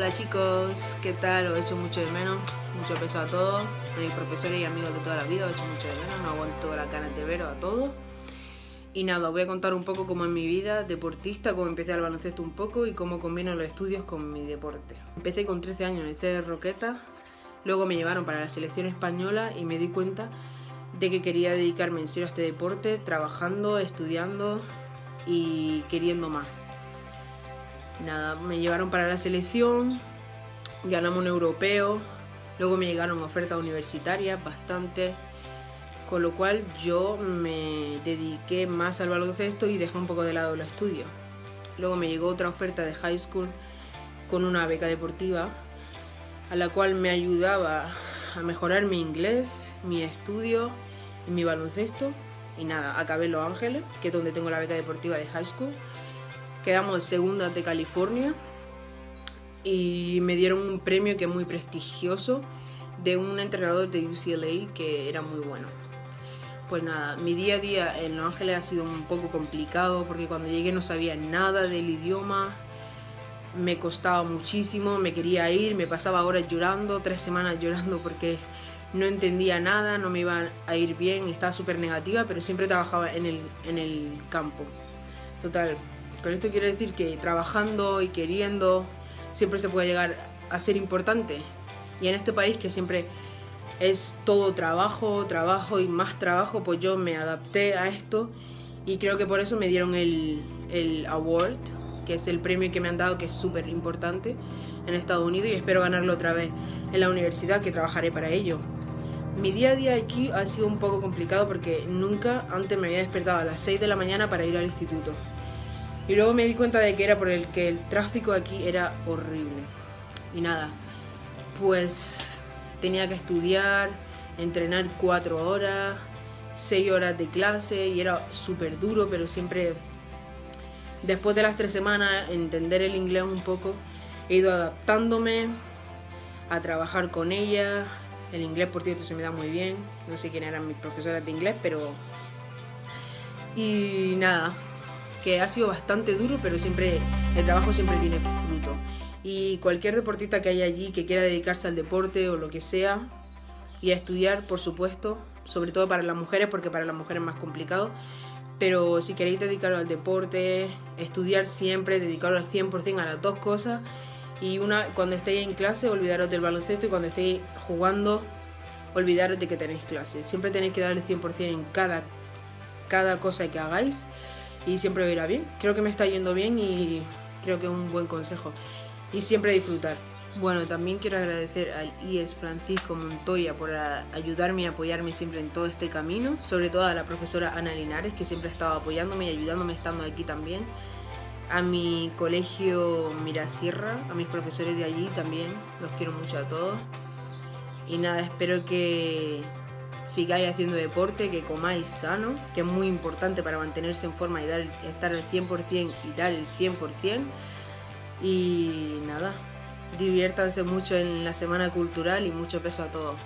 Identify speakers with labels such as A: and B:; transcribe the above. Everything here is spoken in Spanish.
A: Hola chicos, ¿qué tal? Os he hecho mucho de menos, mucho peso a todos, a mis profesores y amigos de toda la vida, os he hecho mucho de menos, no aguanto la ganas de veros a todos. Y nada, os voy a contar un poco cómo es mi vida deportista, cómo empecé al baloncesto un poco y cómo combino los estudios con mi deporte. Empecé con 13 años en el C de Roqueta, luego me llevaron para la selección española y me di cuenta de que quería dedicarme en serio a este deporte, trabajando, estudiando y queriendo más. Nada, me llevaron para la selección, ganamos un europeo, luego me llegaron ofertas universitarias bastante, con lo cual yo me dediqué más al baloncesto y dejé un poco de lado los estudios. Luego me llegó otra oferta de high school con una beca deportiva, a la cual me ayudaba a mejorar mi inglés, mi estudio y mi baloncesto. Y nada, acabé en Los Ángeles, que es donde tengo la beca deportiva de high school. Quedamos segunda de California y me dieron un premio que es muy prestigioso de un entrenador de UCLA que era muy bueno. Pues nada, mi día a día en Los Ángeles ha sido un poco complicado porque cuando llegué no sabía nada del idioma, me costaba muchísimo, me quería ir, me pasaba horas llorando, tres semanas llorando porque no entendía nada, no me iba a ir bien, estaba súper negativa, pero siempre trabajaba en el, en el campo. Total, con esto quiero decir que trabajando y queriendo siempre se puede llegar a ser importante. Y en este país que siempre es todo trabajo, trabajo y más trabajo, pues yo me adapté a esto y creo que por eso me dieron el, el award, que es el premio que me han dado, que es súper importante en Estados Unidos y espero ganarlo otra vez en la universidad, que trabajaré para ello. Mi día a día aquí ha sido un poco complicado porque nunca antes me había despertado a las 6 de la mañana para ir al instituto. Y luego me di cuenta de que era por el que el tráfico aquí era horrible. Y nada, pues tenía que estudiar, entrenar cuatro horas, seis horas de clase y era súper duro, pero siempre después de las tres semanas entender el inglés un poco, he ido adaptándome a trabajar con ella. El inglés, por cierto, se me da muy bien. No sé quién eran mis profesoras de inglés, pero... Y nada, que ha sido bastante duro, pero siempre el trabajo siempre tiene fruto. Y cualquier deportista que haya allí que quiera dedicarse al deporte o lo que sea, y a estudiar, por supuesto, sobre todo para las mujeres, porque para las mujeres es más complicado, pero si queréis dedicaros al deporte, estudiar siempre, dedicaros al 100% a las dos cosas, y una cuando estéis en clase, olvidaros del baloncesto, y cuando estéis jugando, olvidaros de que tenéis clase. Siempre tenéis que dar el 100% en cada, cada cosa que hagáis, y siempre irá bien. Creo que me está yendo bien y creo que es un buen consejo. Y siempre disfrutar. Bueno, también quiero agradecer al IES Francisco Montoya por ayudarme y apoyarme siempre en todo este camino, sobre todo a la profesora Ana Linares, que siempre ha estado apoyándome y ayudándome estando aquí también, a mi colegio Mirasierra, a mis profesores de allí también, los quiero mucho a todos. Y nada, espero que sigáis haciendo deporte, que comáis sano, que es muy importante para mantenerse en forma y dar, estar al 100% y dar el 100%. Y nada, diviértanse mucho en la semana cultural y mucho peso a todos.